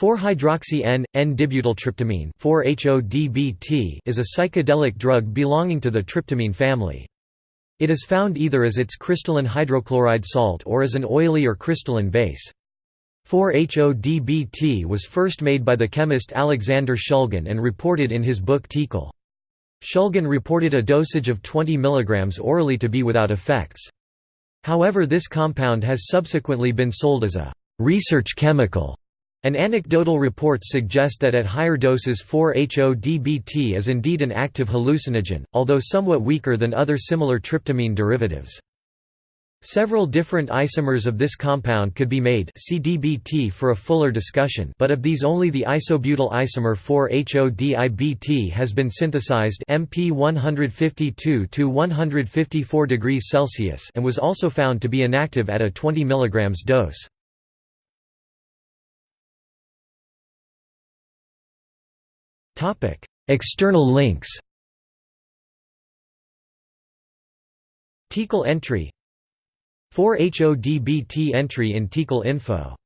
4-hydroxy N,N-dibutyltryptamine is a psychedelic drug belonging to the tryptamine family. It is found either as its crystalline hydrochloride salt or as an oily or crystalline base. 4-HODBT was first made by the chemist Alexander Shulgin and reported in his book TiHKAL. Shulgin reported a dosage of 20 mg orally to be without effects. However this compound has subsequently been sold as a «research chemical» and anecdotal report suggests that at higher doses 4-HODBT is indeed an active hallucinogen, although somewhat weaker than other similar tryptamine derivatives. Several different isomers of this compound could be made see DBT for a fuller discussion but of these only the isobutyl isomer 4-HODIBT has been synthesized MP 152 to 154 degrees Celsius and was also found to be inactive at a 20 mg dose. External links TiHKAL entry 4HODBT entry in TiHKAL info